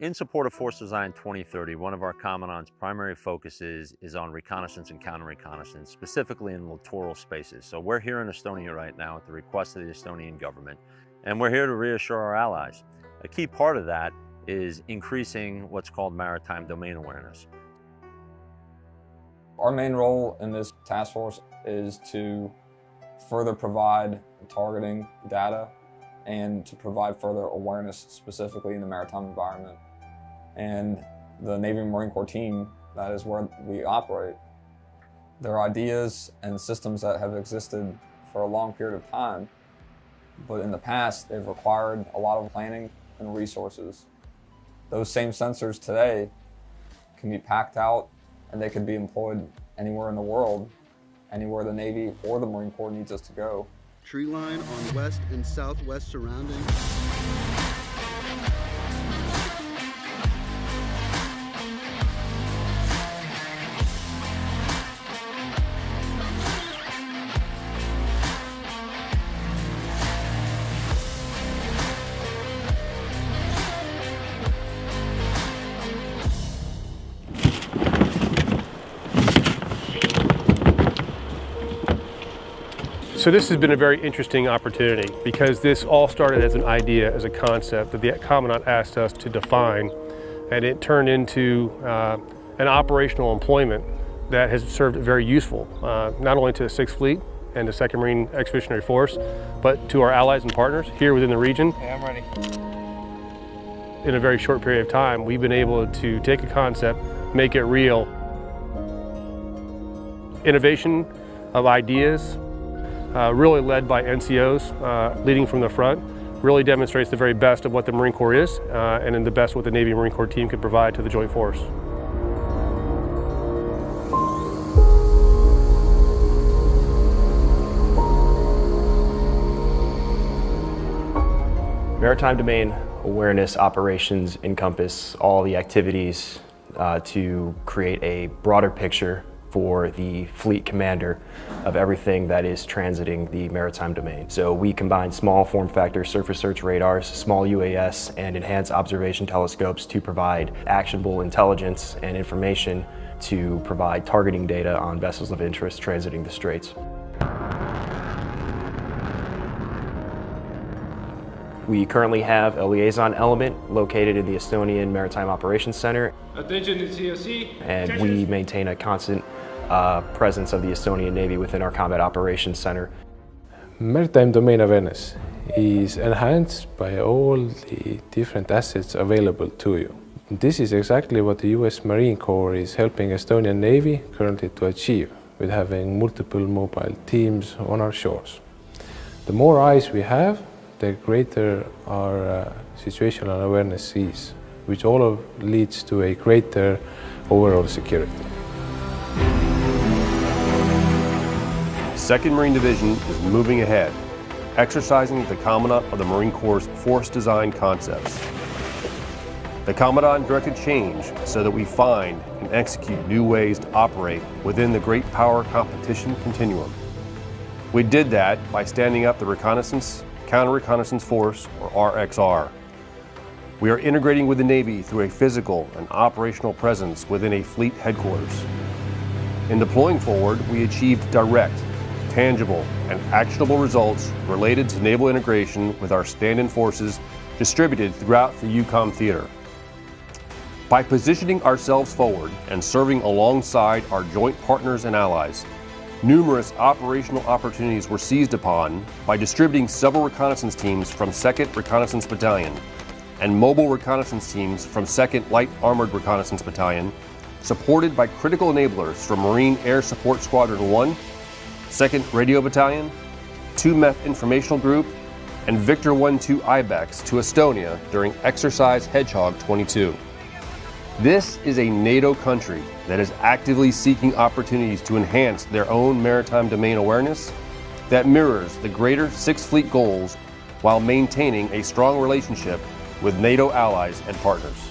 In support of Force Design 2030, one of our Commandant's primary focuses is on reconnaissance and counter-reconnaissance, specifically in littoral spaces. So we're here in Estonia right now at the request of the Estonian government, and we're here to reassure our allies. A key part of that is increasing what's called maritime domain awareness. Our main role in this task force is to further provide targeting data and to provide further awareness specifically in the maritime environment. And the Navy Marine Corps team, that is where we operate. There are ideas and systems that have existed for a long period of time, but in the past they've required a lot of planning and resources. Those same sensors today can be packed out and they can be employed anywhere in the world, anywhere the Navy or the Marine Corps needs us to go. Tree line on west and southwest surroundings. So this has been a very interesting opportunity because this all started as an idea, as a concept that the Commandant asked us to define and it turned into uh, an operational employment that has served very useful, uh, not only to the 6th Fleet and the 2nd Marine Expeditionary Force, but to our allies and partners here within the region. Okay, I'm ready. In a very short period of time, we've been able to take a concept, make it real. Innovation of ideas, uh, really led by NCOs uh, leading from the front, really demonstrates the very best of what the Marine Corps is uh, and in the best what the Navy Marine Corps team can provide to the Joint Force. Maritime domain awareness operations encompass all the activities uh, to create a broader picture for the fleet commander of everything that is transiting the maritime domain. So we combine small form factor surface search radars, small UAS, and enhanced observation telescopes to provide actionable intelligence and information to provide targeting data on vessels of interest transiting the straits. We currently have a liaison element located in the Estonian Maritime Operations Center. Attention to COC. And we maintain a constant uh, presence of the Estonian Navy within our Combat Operations Center. Maritime domain awareness is enhanced by all the different assets available to you. This is exactly what the US Marine Corps is helping Estonian Navy currently to achieve with having multiple mobile teams on our shores. The more eyes we have, the greater our uh, situational awareness is, which all leads to a greater overall security. 2nd Marine Division is moving ahead, exercising the Commandant of the Marine Corps' force design concepts. The Commandant directed change so that we find and execute new ways to operate within the great power competition continuum. We did that by standing up the Reconnaissance Counter-Reconnaissance Force, or RXR. We are integrating with the Navy through a physical and operational presence within a fleet headquarters. In deploying forward, we achieved direct tangible, and actionable results related to naval integration with our stand-in forces distributed throughout the EUCOM theater. By positioning ourselves forward and serving alongside our joint partners and allies, numerous operational opportunities were seized upon by distributing several reconnaissance teams from 2nd Reconnaissance Battalion and mobile reconnaissance teams from 2nd Light Armored Reconnaissance Battalion, supported by critical enablers from Marine Air Support Squadron 1 2nd Radio Battalion, 2 MEF Informational Group, and Victor 1-2 IBEX to Estonia during Exercise Hedgehog 22. This is a NATO country that is actively seeking opportunities to enhance their own maritime domain awareness that mirrors the greater Sixth Fleet goals while maintaining a strong relationship with NATO allies and partners.